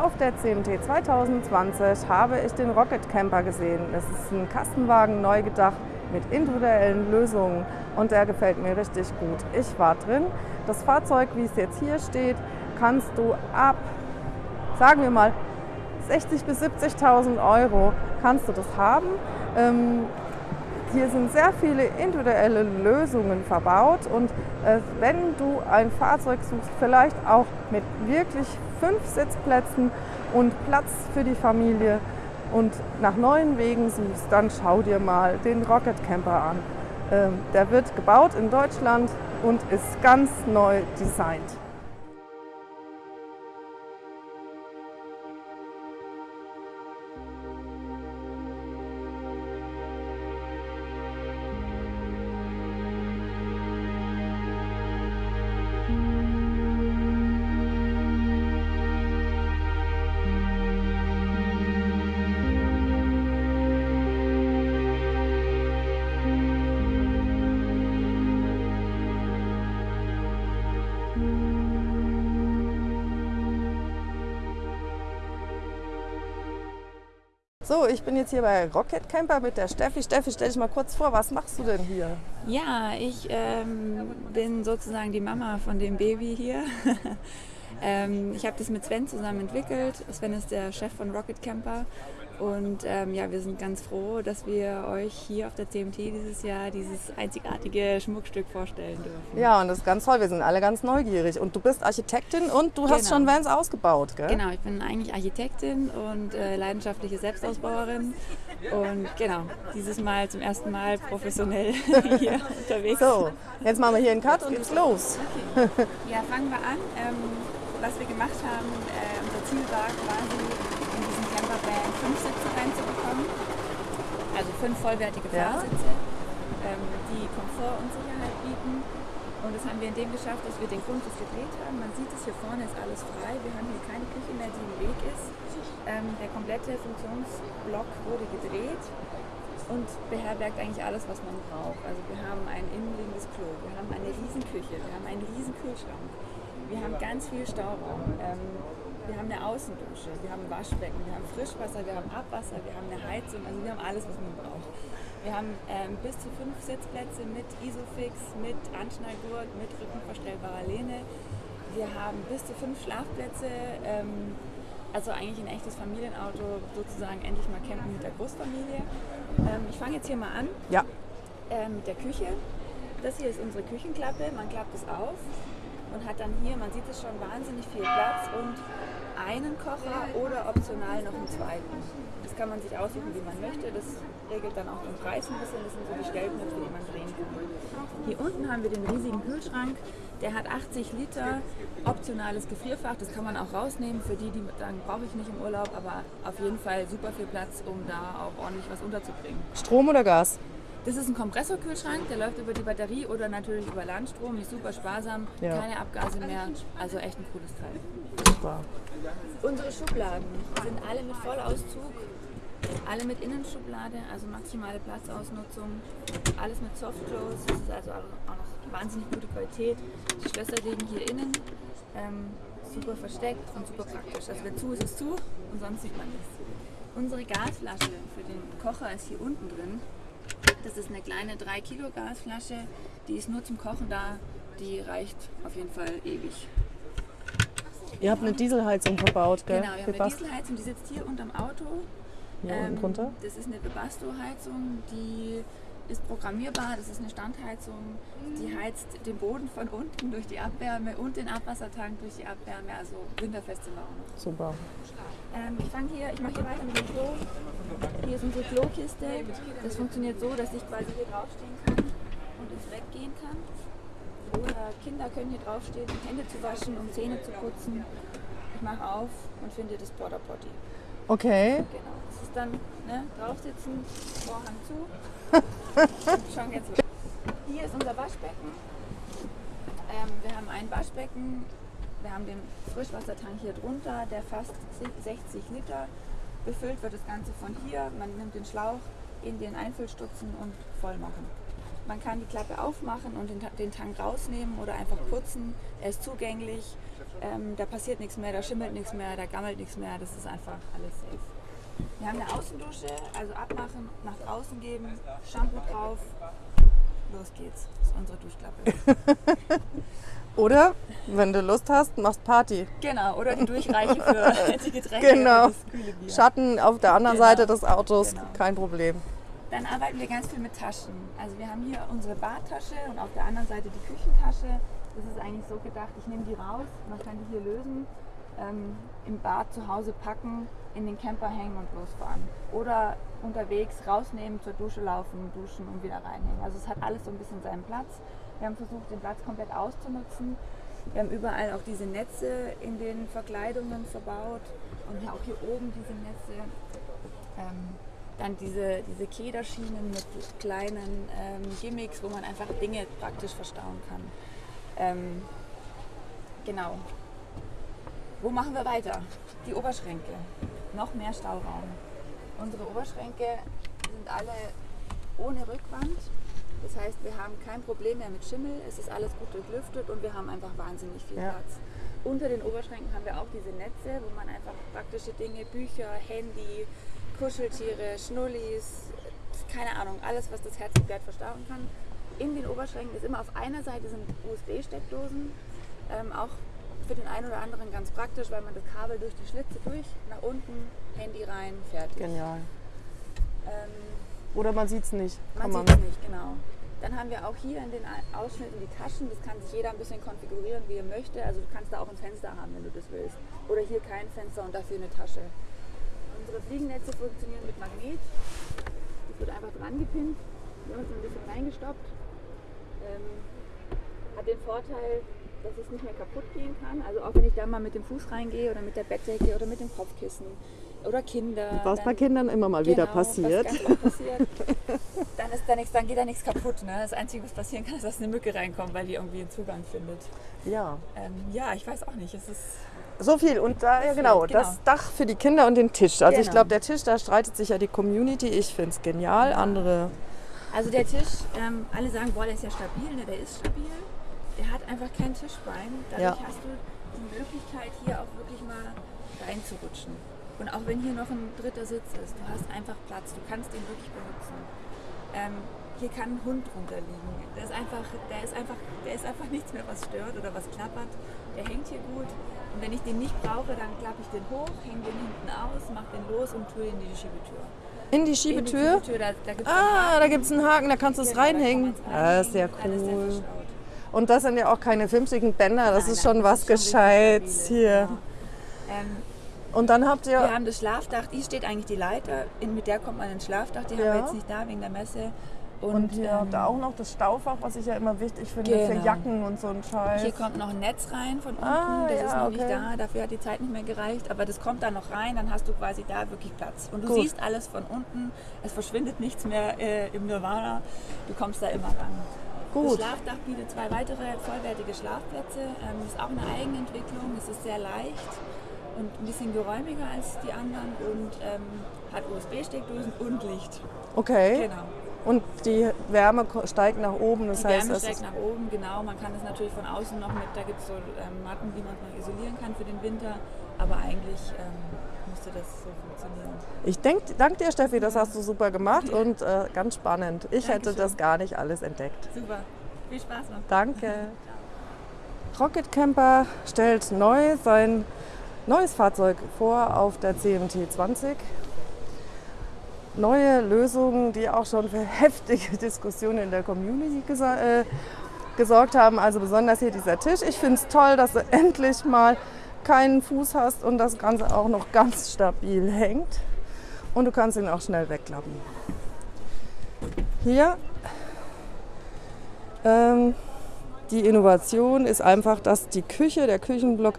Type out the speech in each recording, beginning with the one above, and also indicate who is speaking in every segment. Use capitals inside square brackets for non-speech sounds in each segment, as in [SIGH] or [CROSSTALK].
Speaker 1: Auf der CMT 2020 habe ich den Rocket Camper gesehen. Das ist ein Kastenwagen neu gedacht mit individuellen Lösungen und der gefällt mir richtig gut. Ich war drin. Das Fahrzeug, wie es jetzt hier steht, kannst du ab, sagen wir mal, 60.000 bis 70.000 Euro kannst du das haben. Hier sind sehr viele individuelle Lösungen verbaut und äh, wenn du ein Fahrzeug suchst, vielleicht auch mit wirklich fünf Sitzplätzen und Platz für die Familie und nach neuen Wegen suchst, dann schau dir mal den Rocket Camper an. Ähm, der wird gebaut in Deutschland und ist ganz neu designt. So, ich bin jetzt hier bei Rocket Camper mit der Steffi. Steffi, stell dich mal kurz vor, was machst du denn hier?
Speaker 2: Ja, ich ähm, bin sozusagen die Mama von dem Baby hier. [LAUGHS] ähm, ich habe das mit Sven zusammen entwickelt. Sven ist der Chef von Rocket Camper und ähm, ja, wir sind ganz froh, dass wir euch hier auf der CMT dieses Jahr dieses einzigartige Schmuckstück vorstellen dürfen.
Speaker 1: Ja, und das ist ganz toll. Wir sind alle ganz neugierig. Und du bist Architektin und du genau. hast schon Vans ausgebaut, gell?
Speaker 2: Genau, ich bin eigentlich Architektin und äh, leidenschaftliche Selbstausbauerin. Und genau, dieses Mal zum ersten Mal professionell [LAUGHS] hier unterwegs.
Speaker 1: So, jetzt machen wir hier einen Cut und geht's los.
Speaker 2: Okay. Ja, fangen wir an. Ähm, was wir gemacht haben, äh, unser Ziel war quasi fünf Sitze reinzubekommen. Also fünf vollwertige Fahrsitze, ja. ähm, die Komfort und Sicherheit bieten. Und das haben wir in dem geschafft, dass wir den Grundriss gedreht haben. Man sieht es hier vorne ist alles frei. Wir haben hier keine Küche mehr, die im Weg ist. Ähm, der komplette Funktionsblock wurde gedreht und beherbergt eigentlich alles, was man braucht. Also wir haben ein innenliegendes Klo, wir haben eine riesen Küche, wir haben einen riesen Kühlschrank, wir haben ganz viel Stauraum. Ähm, wir haben eine Außendusche, wir haben ein Waschbecken, wir haben Frischwasser, wir haben Abwasser, wir haben eine Heizung, also wir haben alles, was man braucht. Wir haben ähm, bis zu fünf Sitzplätze mit Isofix, mit Anschnallgurt, mit rückenverstellbarer Lehne. Wir haben bis zu fünf Schlafplätze, ähm, also eigentlich ein echtes Familienauto, sozusagen endlich mal campen mit der Großfamilie. Ähm, ich fange jetzt hier mal an
Speaker 1: ja.
Speaker 2: Ähm, mit der Küche. Das hier ist unsere Küchenklappe, man klappt es auf und hat dann hier, man sieht es schon, wahnsinnig viel Platz und einen Kocher oder optional noch einen zweiten. Das kann man sich aussuchen, wie man möchte. Das regelt dann auch den Preis ein bisschen. Das sind so die Stellknöpfe, die man drehen kann. Hier unten haben wir den riesigen Kühlschrank. Der hat 80 Liter optionales Gefrierfach. Das kann man auch rausnehmen für die, die sagen, brauche ich nicht im Urlaub. Aber auf jeden Fall super viel Platz, um da auch ordentlich was unterzubringen.
Speaker 1: Strom oder Gas?
Speaker 2: Das ist ein Kompressorkühlschrank, der läuft über die Batterie oder natürlich über Landstrom, ist super sparsam, ja. keine Abgase mehr, also echt ein cooles Teil. Super. Unsere Schubladen sind alle mit Vollauszug, alle mit Innenschublade, also maximale Platzausnutzung, alles mit Softclose, das ist also auch noch wahnsinnig gute Qualität. Die Schlösser liegen hier innen, ähm, super versteckt und super praktisch. Also wenn zu ist es zu und sonst sieht man nichts. Unsere Gasflasche für den Kocher ist hier unten drin. Das ist eine kleine 3 Kilo Gasflasche, die ist nur zum Kochen da, die reicht auf jeden Fall ewig.
Speaker 1: Ihr habt eine Dieselheizung verbaut, gell?
Speaker 2: Genau, wir haben eine Dieselheizung, die sitzt hier unterm Auto.
Speaker 1: Hier ähm, unten drunter?
Speaker 2: Das ist eine Bebasto-Heizung, die ist programmierbar, das ist eine Standheizung, die heizt den Boden von unten durch die Abwärme und den Abwassertank durch die Abwärme, also winterfest sind wir auch noch.
Speaker 1: Super.
Speaker 2: Ähm, ich fange hier, ich mache hier weiter mit dem Klo. Hier ist unsere Klokiste. Das funktioniert so, dass ich quasi hier draufstehen kann und ins Bett gehen kann. Oder Kinder können hier draufstehen, um Hände zu waschen, um Zähne zu putzen. Ich mache auf und finde das Border Potty.
Speaker 1: Okay.
Speaker 2: Genau. Das ist dann ne, draufsitzen, Vorhang zu. [LAUGHS] Schon jetzt. Hier ist unser Waschbecken. Ähm, wir haben ein Waschbecken. Wir haben den Frischwassertank hier drunter, der fast 60 Liter befüllt wird das Ganze von hier. Man nimmt den Schlauch in den Einfüllstutzen und voll machen. Man kann die Klappe aufmachen und den, den Tank rausnehmen oder einfach putzen. Er ist zugänglich Ähm, da passiert nichts mehr, da schimmelt nichts mehr, da gammelt nichts mehr. Das ist einfach alles safe. Wir haben eine Außendusche, also abmachen, nach draußen geben, Shampoo drauf. Los geht's. Das ist unsere Duschklappe. [LAUGHS]
Speaker 1: Oder, wenn du Lust hast, machst Party.
Speaker 2: Genau, oder die Durchreiche für [LAUGHS] die Getränke
Speaker 1: Genau.
Speaker 2: und das kühle Bier.
Speaker 1: Schatten auf der anderen
Speaker 2: Genau.
Speaker 1: Seite des Autos,
Speaker 2: Genau.
Speaker 1: kein Problem.
Speaker 2: Dann arbeiten wir ganz viel mit Taschen. Also wir haben hier unsere Badtasche und auf der anderen Seite die Küchentasche. Das ist eigentlich so gedacht, ich nehme die raus, man kann die hier lösen, ähm, im Bad zu Hause packen, in den Camper hängen und losfahren. Oder unterwegs rausnehmen, zur Dusche laufen, duschen und wieder reinhängen. Also es hat alles so ein bisschen seinen Platz. Wir haben versucht, den Platz komplett auszunutzen. Wir haben überall auch diese Netze in den Verkleidungen verbaut und auch hier oben diese Netze. Ähm, dann diese, diese Kederschienen mit kleinen ähm, Gimmicks, wo man einfach Dinge praktisch verstauen kann. Ähm, genau. Wo machen wir weiter? Die Oberschränke. Noch mehr Stauraum. Unsere Oberschränke sind alle ohne Rückwand. Das heißt, wir haben kein Problem mehr mit Schimmel. Es ist alles gut durchlüftet und wir haben einfach wahnsinnig viel
Speaker 1: Ja.
Speaker 2: Platz. Unter den Oberschränken haben wir auch diese Netze, wo man einfach praktische Dinge, Bücher, Handy, Kuscheltiere, Schnullis, keine Ahnung, alles, was das Herz begehrt, verstauen kann. In den Oberschränken ist immer auf einer Seite sind USB-Steckdosen, ähm, auch für den einen oder anderen ganz praktisch, weil man das Kabel durch die Schlitze durch, nach unten, Handy rein, fertig.
Speaker 1: Genial.
Speaker 2: Ähm,
Speaker 1: Oder man sieht es nicht.
Speaker 2: man
Speaker 1: Kann
Speaker 2: sieht es nicht, genau. Dann haben wir auch hier in den Ausschnitten die Taschen. Das kann sich jeder ein bisschen konfigurieren, wie er möchte. Also du kannst da auch ein Fenster haben, wenn du das willst. Oder hier kein Fenster und dafür eine Tasche. Unsere Fliegennetze funktionieren mit Magnet. Das wird einfach dran gepinnt. Wir haben es ein bisschen reingestoppt. Ähm, hat den Vorteil, dass es nicht mehr kaputt gehen kann. Also auch wenn ich da mal mit dem Fuß reingehe oder mit der Bettdecke oder mit dem Kopfkissen oder Kinder.
Speaker 1: Was bei
Speaker 2: dann-
Speaker 1: Kindern immer mal wieder
Speaker 2: Genau,
Speaker 1: passiert.
Speaker 2: Ganz oft passiert. [LAUGHS] dann, ist da nichts, dann geht da nichts kaputt. Ne? Das Einzige, was passieren kann, ist, dass eine Mücke reinkommt, weil die irgendwie einen Zugang findet.
Speaker 1: Ja.
Speaker 2: Ähm, ja, ich weiß auch nicht. Es ist
Speaker 1: So viel. Und da, ja genau,
Speaker 2: genau.
Speaker 1: das Dach für die Kinder und den Tisch. Also ich
Speaker 2: Genau.
Speaker 1: glaube, der Tisch, da streitet sich ja die Community. Ich finde es genial. Andere.
Speaker 2: also der Tisch, ähm, alle sagen, boah, der ist ja stabil. Ne? Der ist stabil. Der hat einfach kein Tischbein. Dadurch
Speaker 1: Ja.
Speaker 2: hast du die Möglichkeit, hier auch wirklich mal reinzurutschen. Und auch wenn hier noch ein dritter Sitz ist, du hast einfach Platz. Du kannst den wirklich benutzen. Ähm, hier kann ein Hund runterliegen. Der ist, einfach, der, ist einfach, der ist einfach nichts mehr, was stört oder was klappert. Der hängt hier gut. Und wenn ich den nicht brauche, dann klappe ich den hoch, hänge den hinten aus, mache den los und tue ihn in die Schiebetür.
Speaker 1: In die
Speaker 2: In die
Speaker 1: Schiebetür.
Speaker 2: Schiebetür, da, da gibt's
Speaker 1: Ah, da gibt es einen Haken, da kannst du es
Speaker 2: Genau,
Speaker 1: reinhängen. Ja, ist
Speaker 2: der
Speaker 1: cool. Und das sind ja auch keine fünfzigen Bänder, das
Speaker 2: Nein,
Speaker 1: ist schon was
Speaker 2: schon
Speaker 1: Gescheites hier.
Speaker 2: genau. Ähm,
Speaker 1: Und dann habt
Speaker 2: wir
Speaker 1: ihr.
Speaker 2: haben das Schlafdach, die steht eigentlich die Leiter, in, mit der kommt man ins Schlafdach, die haben
Speaker 1: Ja.
Speaker 2: wir jetzt nicht da wegen der Messe. Und,
Speaker 1: Und ihr habt
Speaker 2: ähm,
Speaker 1: auch noch das Staufach, was ich ja immer wichtig finde für
Speaker 2: Genau.
Speaker 1: Jacken und so ein Scheiß.
Speaker 2: Hier kommt noch ein Netz rein von unten,
Speaker 1: Ah,
Speaker 2: das
Speaker 1: ja,
Speaker 2: ist noch nicht
Speaker 1: okay.
Speaker 2: da, dafür hat die Zeit nicht mehr gereicht, aber das kommt da noch rein, dann hast du quasi da wirklich Platz. Und du
Speaker 1: Gut.
Speaker 2: siehst alles von unten, es verschwindet nichts mehr äh, im Nirvana, du kommst da immer ran. Das
Speaker 1: Gut.
Speaker 2: Schlafdach bietet zwei weitere vollwertige Schlafplätze, ähm, ist auch eine Eigenentwicklung, es ist sehr leicht und ein bisschen geräumiger als die anderen und ähm, hat USB-Steckdosen und Licht.
Speaker 1: Okay.
Speaker 2: Genau.
Speaker 1: Und die Wärme steigt nach oben, das
Speaker 2: Die
Speaker 1: heißt,
Speaker 2: Wärme
Speaker 1: es
Speaker 2: steigt nach oben, genau. Man kann es natürlich von außen noch mit, da gibt es so ähm, Matten, die man noch isolieren kann für den Winter, aber eigentlich ähm, müsste das so funktionieren.
Speaker 1: Ich denk, danke dir, Steffi, das hast du super gemacht und äh, ganz spannend. Ich hätte
Speaker 2: Dankeschön.
Speaker 1: das gar nicht alles entdeckt.
Speaker 2: Super, viel Spaß noch.
Speaker 1: Danke. [LAUGHS] Rocket Camper stellt neu sein neues Fahrzeug vor auf der CMT 20. Neue Lösungen, die auch schon für [LAUGHS] heftige Diskussionen in der Community äh, gesorgt haben. Also besonders hier dieser Tisch. Ich finde es toll, dass du [LAUGHS] endlich mal keinen Fuß hast und das Ganze auch noch ganz stabil hängt. Und du kannst ihn auch schnell wegklappen. Hier ähm, die Innovation ist einfach, dass die Küche, der Küchenblock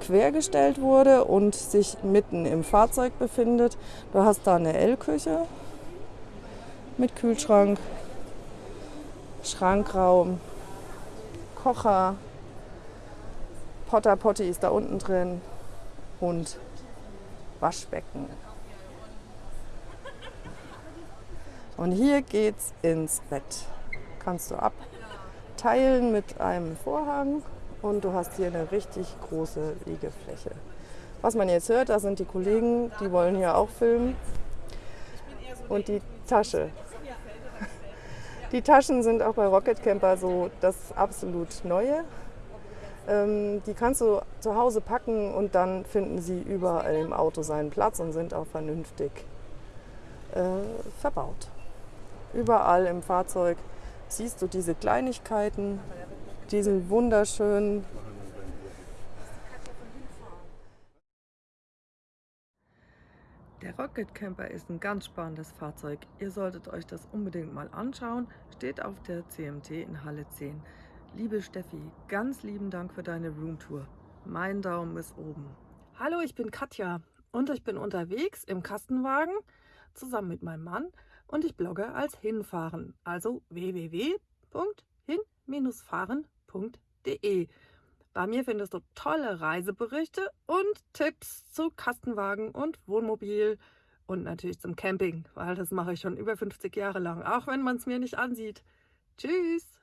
Speaker 1: quergestellt wurde und sich mitten im Fahrzeug befindet. Du hast da eine L-Küche mit Kühlschrank, Schrankraum, Kocher, Potter Potti ist da unten drin und Waschbecken. Und hier geht's ins Bett. Kannst du abteilen mit einem Vorhang und du hast hier eine richtig große Liegefläche. Was man jetzt hört, da sind die Kollegen, die wollen hier auch filmen. Und die Tasche. Die Taschen sind auch bei Rocket Camper so das absolut Neue. Ähm, die kannst du zu Hause packen und dann finden sie überall im Auto seinen Platz und sind auch vernünftig äh, verbaut. Überall im Fahrzeug siehst du diese Kleinigkeiten, diesen wunderschönen Der Rocket Camper ist ein ganz spannendes Fahrzeug. Ihr solltet euch das unbedingt mal anschauen. Steht auf der CMT in Halle 10. Liebe Steffi, ganz lieben Dank für deine Roomtour. Mein Daumen ist oben. Hallo, ich bin Katja und ich bin unterwegs im Kastenwagen zusammen mit meinem Mann und ich blogge als Hinfahren, also www.hin-fahren.de. Bei mir findest du tolle Reiseberichte und Tipps zu Kastenwagen und Wohnmobil und natürlich zum Camping, weil das mache ich schon über 50 Jahre lang, auch wenn man es mir nicht ansieht. Tschüss!